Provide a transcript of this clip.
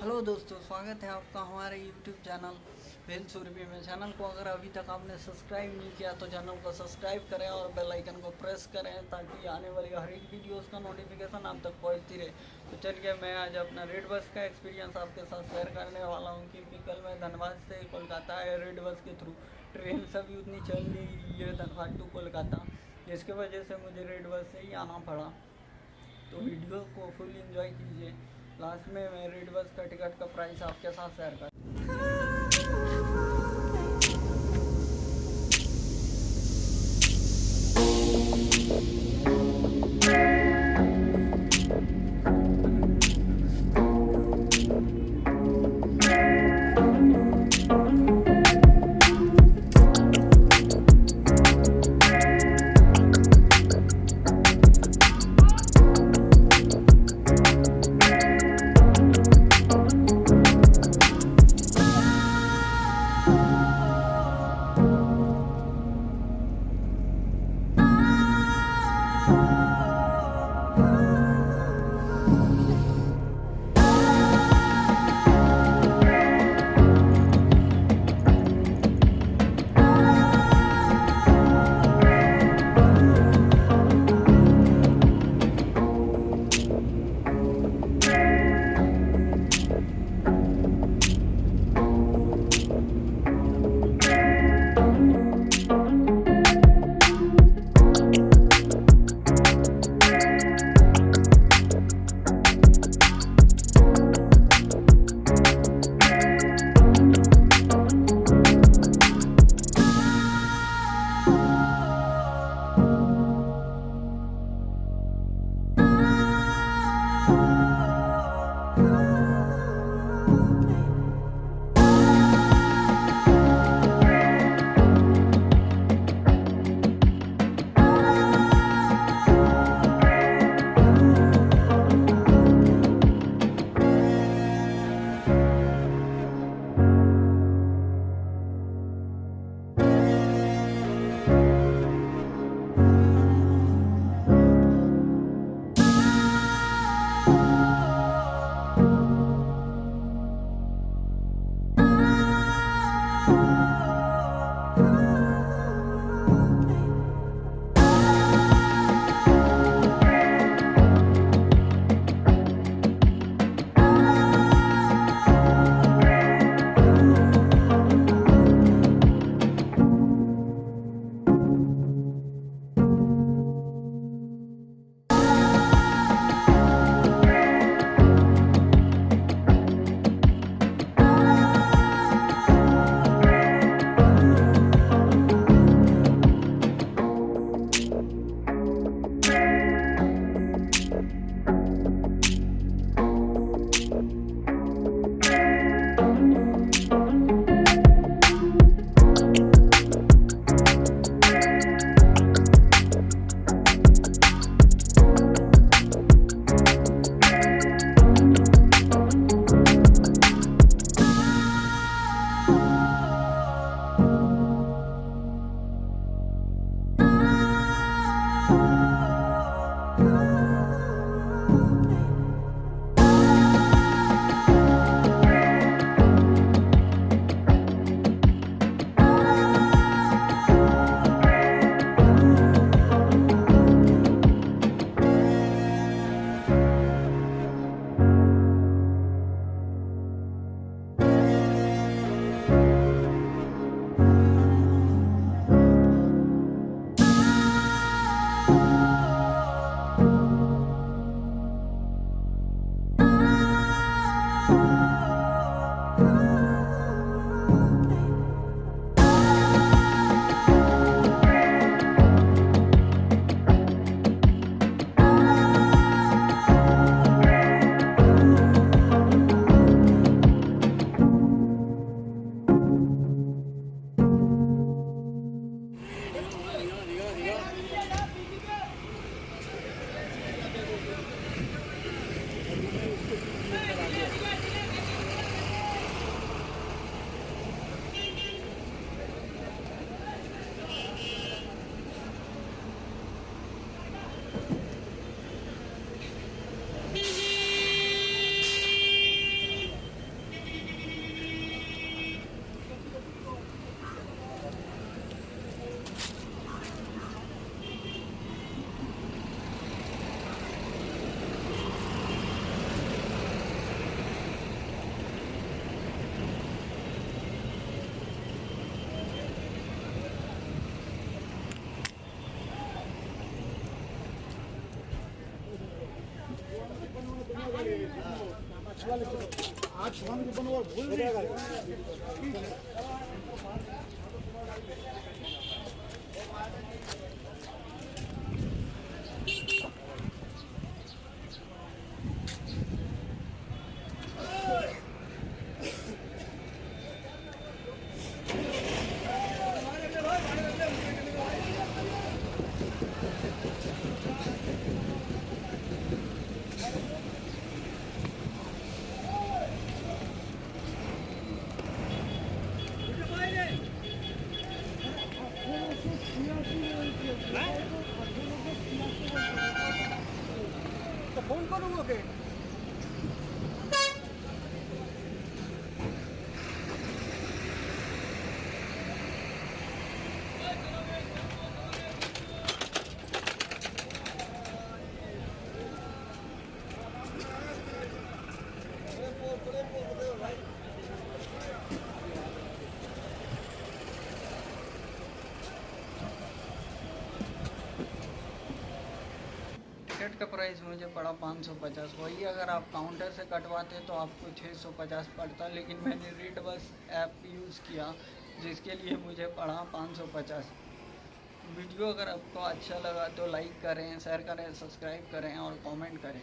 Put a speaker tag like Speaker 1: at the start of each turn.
Speaker 1: Hello दोस्तों, स्वागत है आपका हमारे यूट्यूब चैनल वेल सुरभि में। चैनल को अगर अभी तक आपने सब्सक्राइब नहीं किया तो चैनल को सब्सक्राइब करें और बेल आइकन को प्रेस करें ताकि आने वाली हर एक वीडियोस का नोटिफिकेशन आप तक पहुँचती रहे। तो चलिए, मैं आज अपना रेड बस का एक्सपीरियंस आपके साथ शेयर करने वाला हूँ, क्योंकि कल मैं धनबाद से कोलकाता है रेड बस के थ्रू ट्रेन सभी उतनी चल रही है धनबाद टू कोलकाता, जिसकी वजह से मुझे रेड बस से ही आना पड़ा। तो वीडियो को फुल एंजॉय कीजिए। लास्ट में मैं रेड बस का टिकट का प्राइस आपके साथ शेयर कर
Speaker 2: आज भूल
Speaker 1: 本家の動け。का प्राइस मुझे पड़ा पाँच सौ पचास। वही अगर आप काउंटर से कटवाते तो आपको छः सौ पचास पड़ता, लेकिन मैंने रेट बस ऐप यूज़ किया, जिसके लिए मुझे पड़ा पाँच सौ पचास। वीडियो अगर आपको अच्छा लगा तो लाइक करें शेयर करें सब्सक्राइब करें और कमेंट करें।